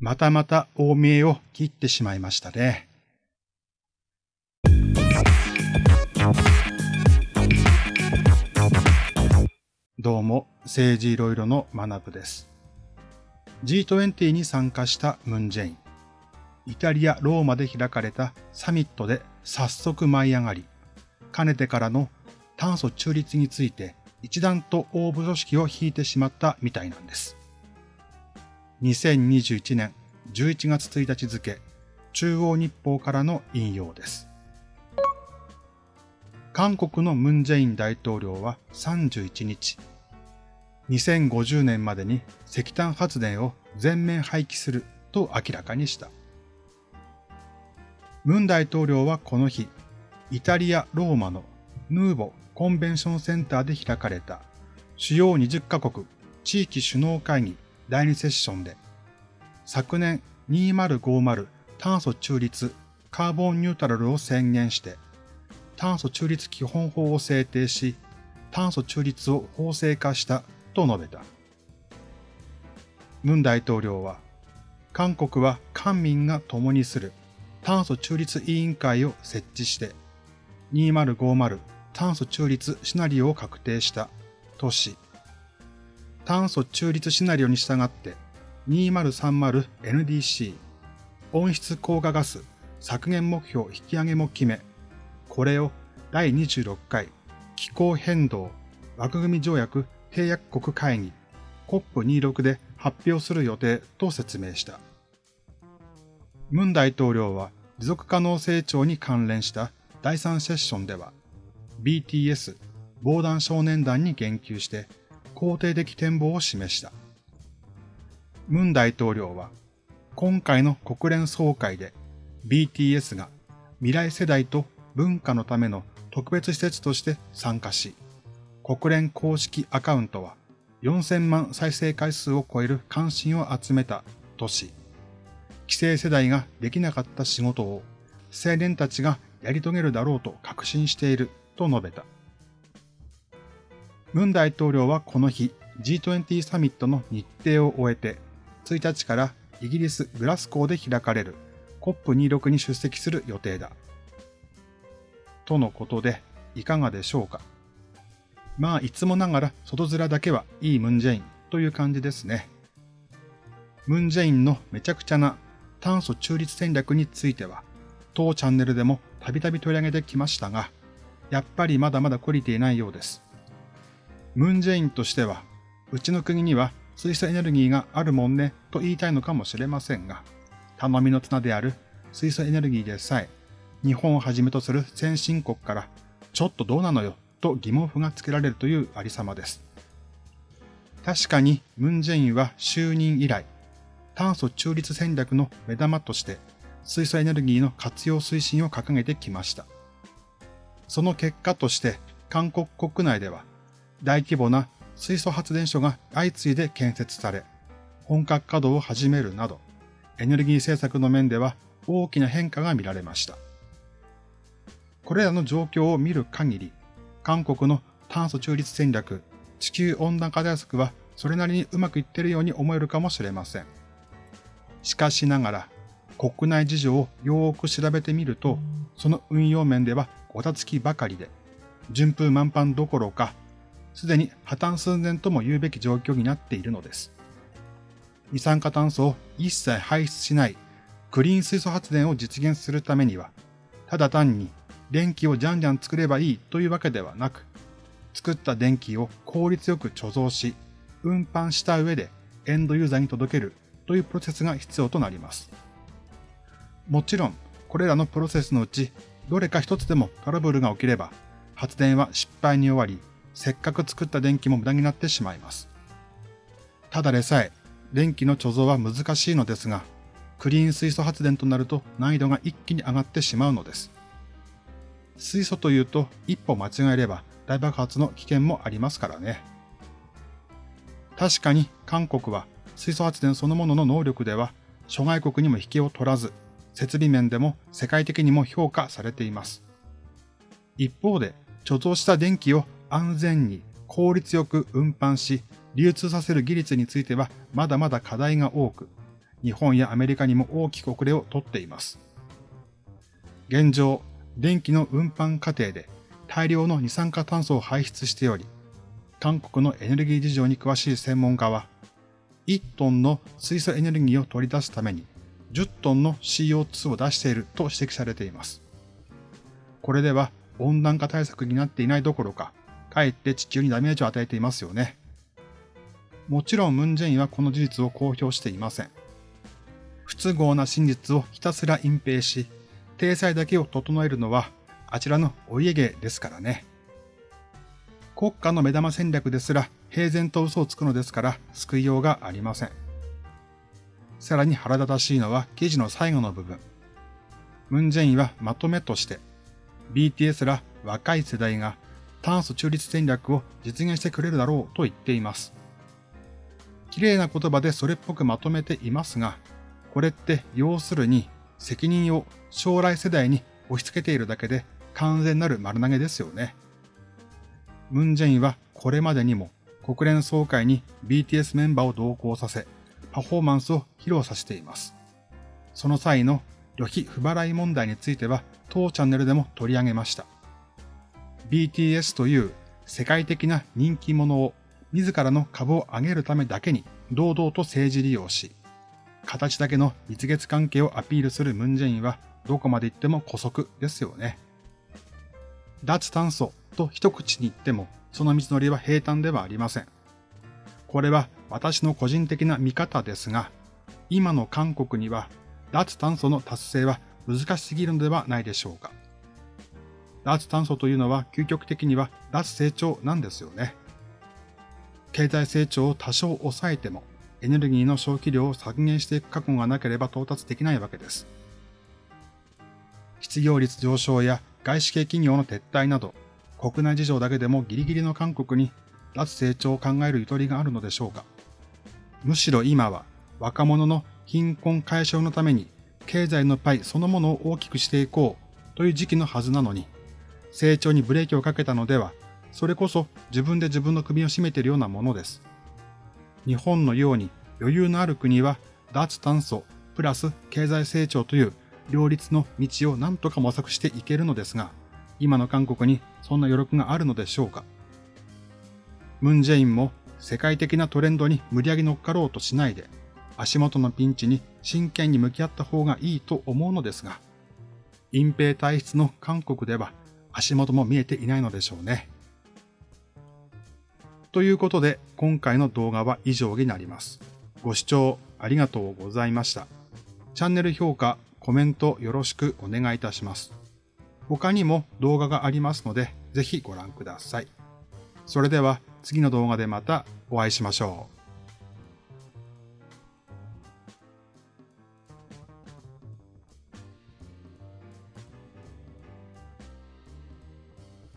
またまた大見えを切ってしまいましたね。どうも、政治いろいろの学部です。G20 に参加したムンジェイン。イタリア・ローマで開かれたサミットで早速舞い上がり、かねてからの炭素中立について一段と大部組織を引いてしまったみたいなんです。2021年11月1日付、中央日報からの引用です。韓国のムンジェイン大統領は31日、2050年までに石炭発電を全面廃棄すると明らかにした。ムン大統領はこの日、イタリア・ローマのヌーボコンベンションセンターで開かれた主要20カ国地域首脳会議第2セッションで、昨年2050炭素中立カーボンニュートラルを宣言して、炭素中立基本法を制定し、炭素中立を法制化したと述べた。ムン大統領は、韓国は官民が共にする炭素中立委員会を設置して、2050炭素中立シナリオを確定したとし、炭素中立シナリオに従って 2030NDC 温室効果ガス削減目標引き上げも決め、これを第26回気候変動枠組条約締約国会議 COP26 で発表する予定と説明した。ムン大統領は持続可能成長に関連した第3セッションでは BTS 防弾少年団に言及して肯定的展望を示した。ムン大統領は、今回の国連総会で BTS が未来世代と文化のための特別施設として参加し、国連公式アカウントは4000万再生回数を超える関心を集めたとし、既成世代ができなかった仕事を青年たちがやり遂げるだろうと確信していると述べた。ムン大統領はこの日 G20 サミットの日程を終えて、1日からイギリス・グラスコーで開かれる COP26 に出席する予定だ。とのことで、いかがでしょうか。まあ、いつもながら外面だけはいいムンジェインという感じですね。ムンジェインのめちゃくちゃな炭素中立戦略については、当チャンネルでもたびたび取り上げてきましたが、やっぱりまだまだ懲りていないようです。ムンジェインとしては、うちの国には水素エネルギーがあるもんねと言いたいのかもしれませんが、頼みの綱である水素エネルギーでさえ、日本をはじめとする先進国から、ちょっとどうなのよと疑問符がつけられるというありさまです。確かにムンジェインは就任以来、炭素中立戦略の目玉として水素エネルギーの活用推進を掲げてきました。その結果として韓国国内では大規模な水素発電所が相次いで建設され、本格稼働を始めるなど、エネルギー政策の面では大きな変化が見られました。これらの状況を見る限り、韓国の炭素中立戦略、地球温暖化対策はそれなりにうまくいっているように思えるかもしれません。しかしながら、国内事情をよーく調べてみると、その運用面ではごたつきばかりで、順風満帆どころかすでに破綻寸前とも言うべき状況になっているのです。二酸化炭素を一切排出しないクリーン水素発電を実現するためには、ただ単に電気をじゃんじゃん作ればいいというわけではなく、作った電気を効率よく貯蔵し、運搬した上でエンドユーザーに届けるというプロセスが必要となります。もちろん、これらのプロセスのうち、どれか一つでもトラブルが起きれば、発電は失敗に終わり、せっかく作った電気も無駄になってしまいます。ただでさえ、電気の貯蔵は難しいのですが、クリーン水素発電となると難易度が一気に上がってしまうのです。水素というと一歩間違えれば大爆発の危険もありますからね。確かに韓国は水素発電そのものの能力では諸外国にも引けを取らず、設備面でも世界的にも評価されています。一方で貯蔵した電気を安全に効率よく運搬し、流通させる技術についてはまだまだ課題が多く、日本やアメリカにも大きく遅れをとっています。現状、電気の運搬過程で大量の二酸化炭素を排出しており、韓国のエネルギー事情に詳しい専門家は、1トンの水素エネルギーを取り出すために10トンの CO2 を出していると指摘されています。これでは温暖化対策になっていないどころか、かえって地球にダメージを与えていますよね。もちろんムンジェインはこの事実を公表していません。不都合な真実をひたすら隠蔽し、体裁だけを整えるのはあちらのお家芸ですからね。国家の目玉戦略ですら平然と嘘をつくのですから救いようがありません。さらに腹立たしいのは記事の最後の部分。ムンジェインはまとめとして、BTS ら若い世代が炭素中立戦略を実現してくれるだろうと言っています。綺麗な言葉でそれっぽくまとめていますが、これって要するに責任を将来世代に押し付けているだけで完全なる丸投げですよね。ムンジェインはこれまでにも国連総会に BTS メンバーを同行させ、パフォーマンスを披露させています。その際の旅費不払い問題については当チャンネルでも取り上げました。BTS という世界的な人気者を自らの株を上げるためだけに堂々と政治利用し、形だけの蜜月関係をアピールするムンジェインはどこまで行っても古速ですよね。脱炭素と一口に言ってもその道のりは平坦ではありません。これは私の個人的な見方ですが、今の韓国には脱炭素の達成は難しすぎるのではないでしょうか。脱炭素というのは究極的には脱成長なんですよね。経済成長を多少抑えてもエネルギーの消費量を削減していく覚悟がなければ到達できないわけです。失業率上昇や外資系企業の撤退など、国内事情だけでもギリギリの韓国に脱成長を考えるゆとりがあるのでしょうか。むしろ今は若者の貧困解消のために経済のパイそのものを大きくしていこうという時期のはずなのに、成長にブレーキをかけたのでは、それこそ自分で自分の首を絞めているようなものです。日本のように余裕のある国は脱炭素プラス経済成長という両立の道を何とか模索していけるのですが、今の韓国にそんな余力があるのでしょうか。ムンジェインも世界的なトレンドに無理やり乗っかろうとしないで、足元のピンチに真剣に向き合った方がいいと思うのですが、隠蔽体質の韓国では足元も見えていないのでしょうね。ということで、今回の動画は以上になります。ご視聴ありがとうございました。チャンネル評価、コメントよろしくお願いいたします。他にも動画がありますので、ぜひご覧ください。それでは次の動画でまたお会いしましょう。